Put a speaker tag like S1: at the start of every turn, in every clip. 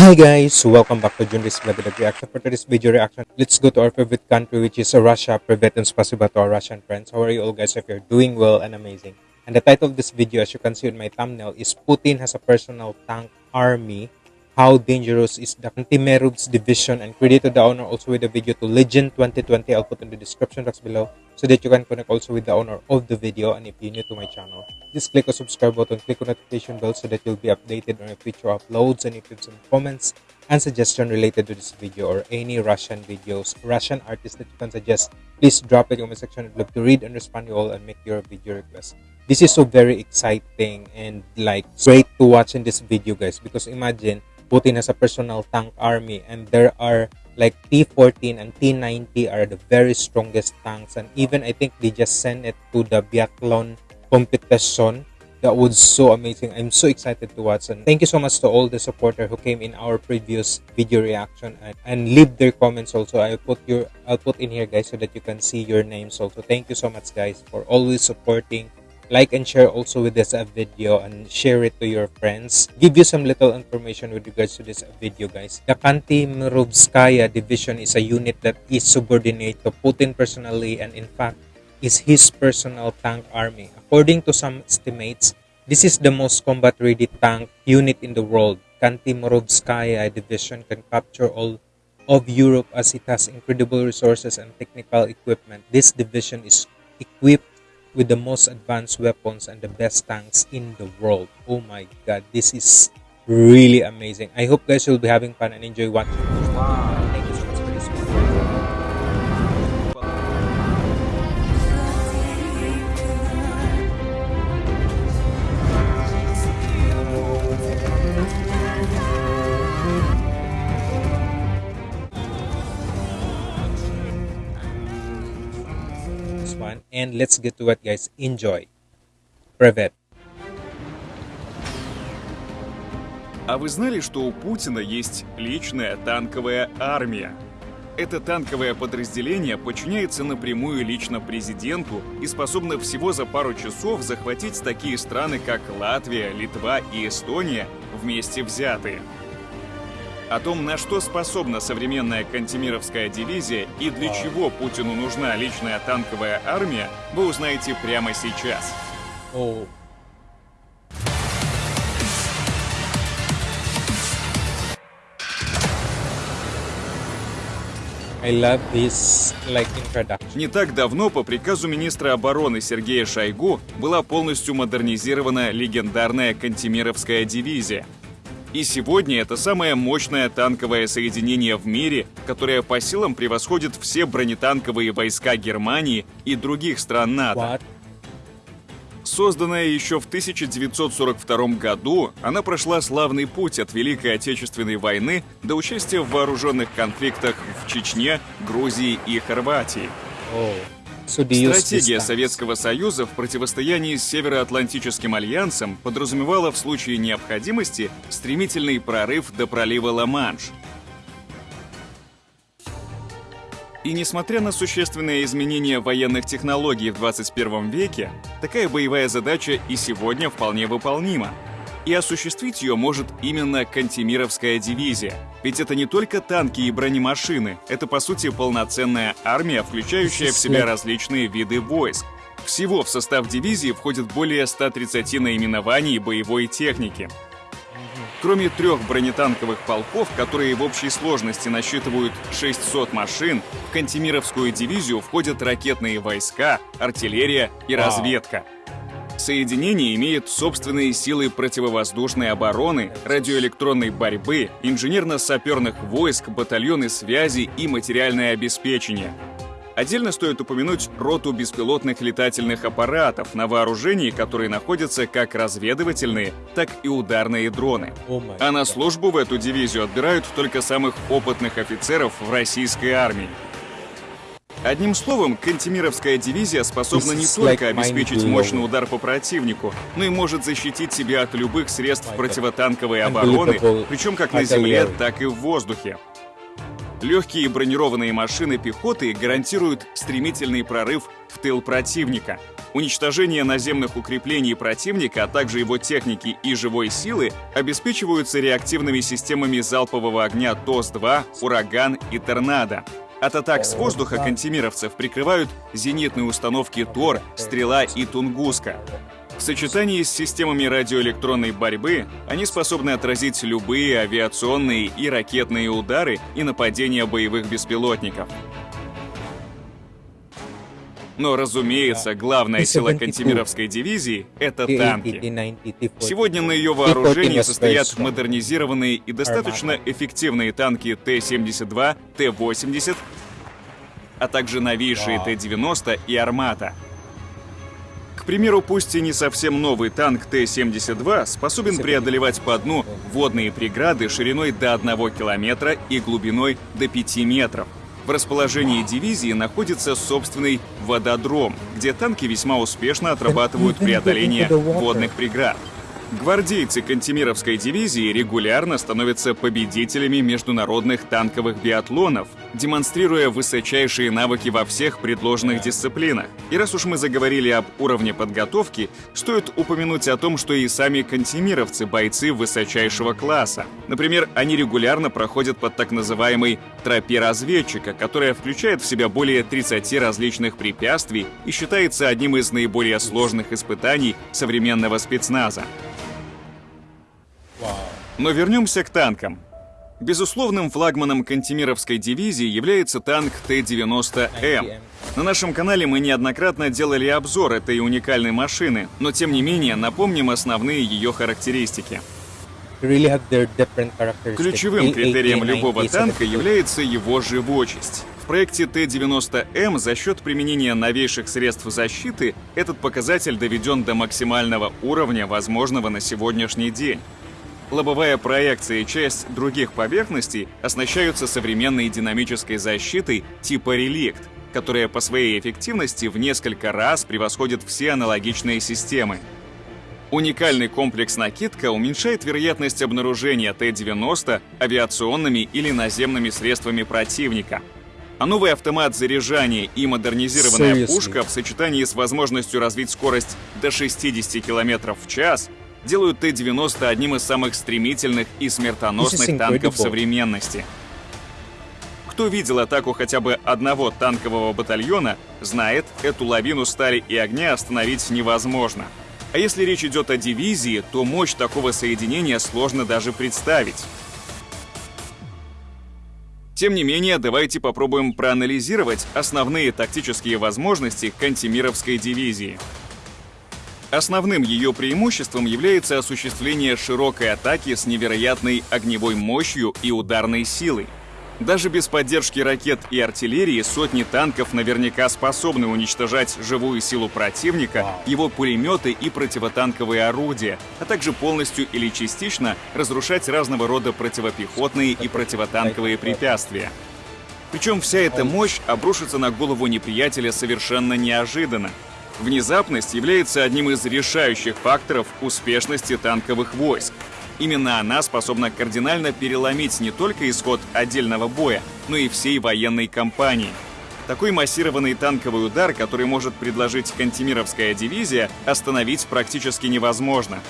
S1: Hi guys, welcome back to Junris Vlog Reaction. For today's video reaction, let's go to our favorite country which is Russia. Privet and spasiba to our Russian friends. How are you all guys? If you're doing well and amazing. And the title of this video, as you can see in my thumbnail, is Putin has a personal tank army. How dangerous is the Antimerub's division? And credit to the owner also with the video to Legend 2020. I'll put in the description box below so that you can connect also with the owner of the video. And if you're new to my channel, just click the subscribe button, click on the notification bell so that you'll be updated on future uploads and if you have some comments and suggestion related to this video or any Russian videos, Russian artists that you can suggest, please drop it in the comment section. I'd love to read and respond to you all and make your video request. This is so very exciting and like great to watch in this video guys because imagine Putin has a personal tank army. And there are like T-14 and T-90 are the very strongest tanks. And even I think they just sent it to the biathlon competition. That was so amazing. I'm so excited to watch. And thank you so much to all the supporter who came in our previous video reaction. And, and leave their comments also. I'll put your i'll put in here guys so that you can see your names also. Thank you so much guys for always supporting like and share also with this uh, video and share it to your friends give you some little information with regards to this video guys the Kantimerovskaya division is a unit that is subordinate to putin personally and in fact is his personal tank army. According to some estimates, this is the most combat-ready tank unit in the world. Kantimerovskaya division can capture all of Europe as it has incredible resources and technical equipment. This division is equipped with the most advanced weapons and the best tanks in the world. Oh my god, this is really amazing. I hope guys will be having fun and enjoy watching. One and let's get to it guys enjoy Привет.
S2: А вы знали, что у Путина есть личная танковая армия? Это танковое подразделение подчиняется напрямую лично президенту и способно всего за пару часов захватить такие страны, как Латвия, Литва и Эстония вместе взятые. О том, на что способна современная Кантемировская дивизия и для чего Путину нужна личная танковая армия, вы узнаете прямо сейчас. Oh.
S1: I love this, like.
S2: Не так давно по приказу министра обороны Сергея Шойгу была полностью модернизирована легендарная Кантемировская дивизия – и сегодня это самое мощное танковое соединение в мире, которое по силам превосходит все бронетанковые войска Германии и других стран НАТО. Созданная еще в 1942 году, она прошла славный путь от Великой Отечественной войны до участия в вооруженных конфликтах в Чечне, Грузии и Хорватии. Oh. Стратегия Советского Союза в противостоянии с Североатлантическим альянсом подразумевала в случае необходимости стремительный прорыв до пролива Ла-Манш. И несмотря на существенные изменения военных технологий в 21 веке, такая боевая задача и сегодня вполне выполнима и осуществить ее может именно Кантемировская дивизия. Ведь это не только танки и бронемашины, это по сути полноценная армия, включающая в себя различные виды войск. Всего в состав дивизии входит более 130 наименований боевой техники. Кроме трех бронетанковых полков, которые в общей сложности насчитывают 600 машин, в Кантемировскую дивизию входят ракетные войска, артиллерия и разведка. Соединение имеет собственные силы противовоздушной обороны, радиоэлектронной борьбы, инженерно-саперных войск, батальоны связи и материальное обеспечение. Отдельно стоит упомянуть роту беспилотных летательных аппаратов, на вооружении которые находятся как разведывательные, так и ударные дроны. А на службу в эту дивизию отбирают только самых опытных офицеров в российской армии. Одним словом, Кантемировская дивизия способна не только обеспечить мощный удар по противнику, но и может защитить себя от любых средств противотанковой обороны, причем как на земле, так и в воздухе. Легкие бронированные машины пехоты гарантируют стремительный прорыв в тыл противника. Уничтожение наземных укреплений противника, а также его техники и живой силы обеспечиваются реактивными системами залпового огня ТОС-2, «Ураган» и «Торнадо». От атак с воздуха кантемировцев прикрывают зенитные установки «Тор», «Стрела» и «Тунгуска». В сочетании с системами радиоэлектронной борьбы они способны отразить любые авиационные и ракетные удары и нападения боевых беспилотников. Но, разумеется, главная сила Кантемировской дивизии — это танки. Сегодня на ее вооружении состоят модернизированные и достаточно эффективные танки Т-72, Т-80, а также новейшие Т-90 и «Армата». К примеру, пусть и не совсем новый танк Т-72 способен преодолевать по дну водные преграды шириной до 1 километра и глубиной до 5 метров. В расположении дивизии находится собственный вододром, где танки весьма успешно отрабатывают преодоление водных преград. Гвардейцы Кантемировской дивизии регулярно становятся победителями международных танковых биатлонов, демонстрируя высочайшие навыки во всех предложенных дисциплинах. И раз уж мы заговорили об уровне подготовки, стоит упомянуть о том, что и сами кантемировцы – бойцы высочайшего класса. Например, они регулярно проходят под так называемой тропе разведчика, которая включает в себя более 30 различных препятствий и считается одним из наиболее сложных испытаний современного спецназа. Но вернемся к танкам. Безусловным флагманом Кантемировской дивизии является танк Т-90М. На нашем канале мы неоднократно делали обзор этой уникальной машины, но тем не менее напомним основные ее характеристики. Ключевым критерием любого танка является его живучесть. В проекте Т-90М за счет применения новейших средств защиты этот показатель доведен до максимального уровня, возможного на сегодняшний день. Лобовая проекция и часть других поверхностей оснащаются современной динамической защитой типа реликт, которая по своей эффективности в несколько раз превосходит все аналогичные системы. Уникальный комплекс накидка уменьшает вероятность обнаружения Т-90 авиационными или наземными средствами противника. А новый автомат заряжания и модернизированная пушка в сочетании с возможностью развить скорость до 60 км в час делают Т-90 одним из самых стремительных и смертоносных танков современности. Кто видел атаку хотя бы одного танкового батальона, знает, эту лавину стали и огня остановить невозможно. А если речь идет о дивизии, то мощь такого соединения сложно даже представить. Тем не менее, давайте попробуем проанализировать основные тактические возможности Кантемировской дивизии. Основным ее преимуществом является осуществление широкой атаки с невероятной огневой мощью и ударной силой. Даже без поддержки ракет и артиллерии сотни танков наверняка способны уничтожать живую силу противника, его пулеметы и противотанковые орудия, а также полностью или частично разрушать разного рода противопехотные и противотанковые препятствия. Причем вся эта мощь обрушится на голову неприятеля совершенно неожиданно, Внезапность является одним из решающих факторов успешности танковых войск. Именно она способна кардинально переломить не только исход отдельного боя, но и всей военной кампании. Такой массированный танковый удар, который может предложить Кантемировская дивизия, остановить практически невозможно.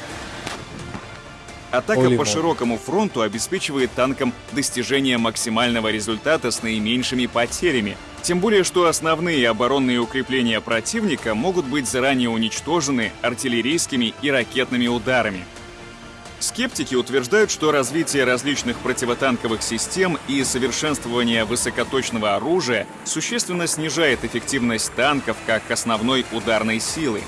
S2: Атака по широкому фронту обеспечивает танкам достижение максимального результата с наименьшими потерями. Тем более, что основные оборонные укрепления противника могут быть заранее уничтожены артиллерийскими и ракетными ударами. Скептики утверждают, что развитие различных противотанковых систем и совершенствование высокоточного оружия существенно снижает эффективность танков как основной ударной силы.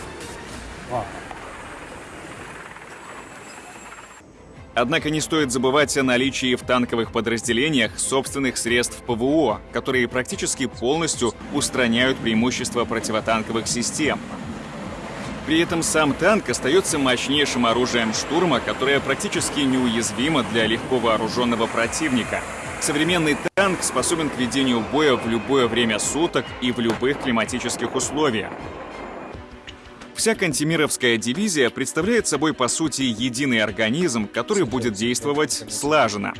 S2: Однако не стоит забывать о наличии в танковых подразделениях собственных средств ПВО, которые практически полностью устраняют преимущества противотанковых систем. При этом сам танк остается мощнейшим оружием штурма, которое практически неуязвимо для легко вооруженного противника. Современный танк способен к ведению боя в любое время суток и в любых климатических условиях. Вся Кантемировская дивизия представляет собой, по сути, единый организм, который будет действовать слаженно.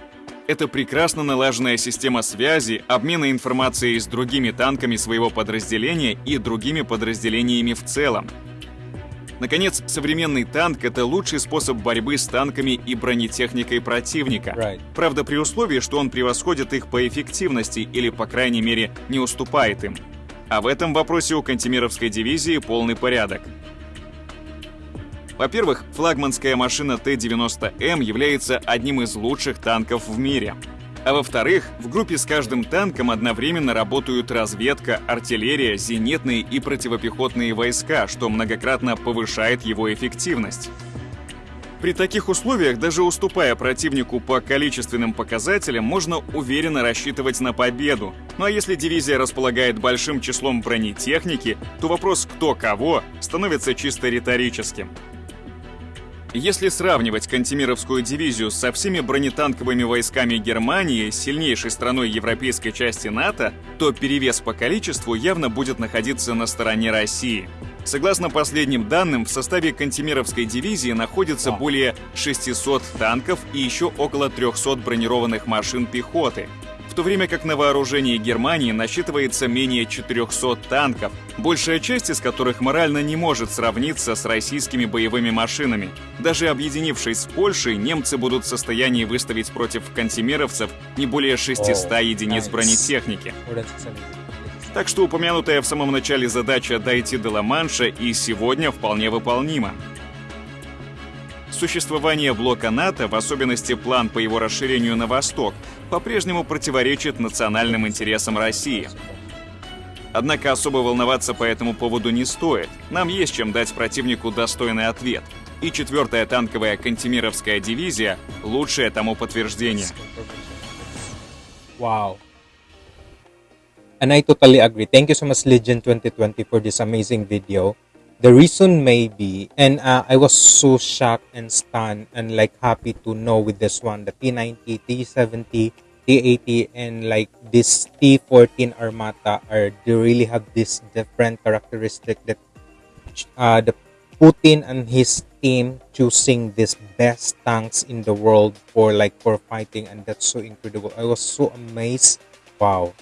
S2: Это прекрасно налаженная система связи, обмена информацией с другими танками своего подразделения и другими подразделениями в целом. Наконец, современный танк — это лучший способ борьбы с танками и бронетехникой противника. Правда, при условии, что он превосходит их по эффективности или, по крайней мере, не уступает им. А в этом вопросе у Кантемировской дивизии полный порядок. Во-первых, флагманская машина Т-90М является одним из лучших танков в мире. А во-вторых, в группе с каждым танком одновременно работают разведка, артиллерия, зенитные и противопехотные войска, что многократно повышает его эффективность. При таких условиях, даже уступая противнику по количественным показателям, можно уверенно рассчитывать на победу. Ну а если дивизия располагает большим числом бронетехники, то вопрос «кто кого» становится чисто риторическим. Если сравнивать Кантемировскую дивизию со всеми бронетанковыми войсками Германии, сильнейшей страной европейской части НАТО, то перевес по количеству явно будет находиться на стороне России. Согласно последним данным, в составе Кантемировской дивизии находится более 600 танков и еще около 300 бронированных машин пехоты – в то время как на вооружении Германии насчитывается менее 400 танков, большая часть из которых морально не может сравниться с российскими боевыми машинами. Даже объединившись с Польшей, немцы будут в состоянии выставить против кантемировцев не более 600 единиц бронетехники. Так что упомянутая в самом начале задача дойти до Ла-Манша и сегодня вполне выполнима. Существование блока НАТО, в особенности план по его расширению на восток, по-прежнему противоречит национальным интересам России. Однако особо волноваться по этому поводу не стоит. Нам есть чем дать противнику достойный ответ. И четвертая танковая Кантемировская дивизия — лучшее тому подтверждение.
S1: Wow. And I totally agree. Thank you so much, Legend 2020, for this amazing video. The reason may be, and uh, I was so shocked and stunned and like happy to know with this one, the T90, T70, T80, and like this T14 Armata are they really have this different characteristic that uh, the Putin and his team choosing this best tanks in the world for like for fighting, and that's so incredible. I was so amazed. Wow,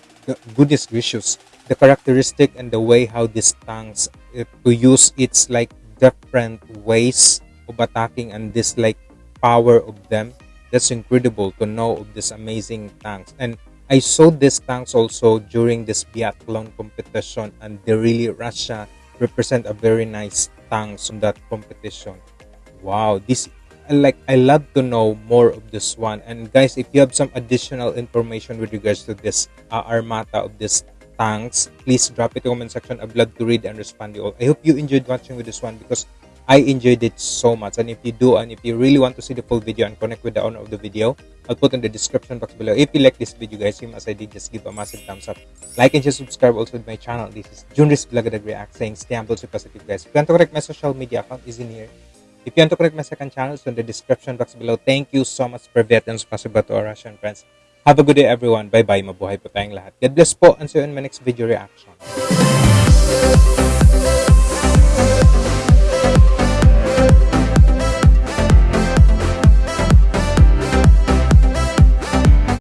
S1: goodness gracious the characteristic and the way how these tanks uh, to use its like different ways of attacking and this like power of them. That's incredible to know of these amazing tanks. And i saw these tanks also during this biathlon competition and they really russia represent a very nice tanks on that competition. Wow this like i love to know more of this one. And guys if you have some additional information with regards to this uh, armata of this thanks please drop it in the comment section. I'd love to read and respond to you all. I hope you enjoyed watching with this one because i enjoyed it so much. And if you do and if you really want to see the full video and connect with the owner of the video i'll put in the description box below. If you like this video guys same as i did just give a massive thumbs up. Like and just subscribe also to my channel. This is junris Vlogadag react saying stay humble stay positive guys. If you want to connect my social media account is in here. If you want to connect my second channel it's in the description box below. Thank you so much for veterans possible to our russian friends Have a good day everyone. Bye-bye. Mabuhay po tayong lahat. God bless po and see you in my next video reaction.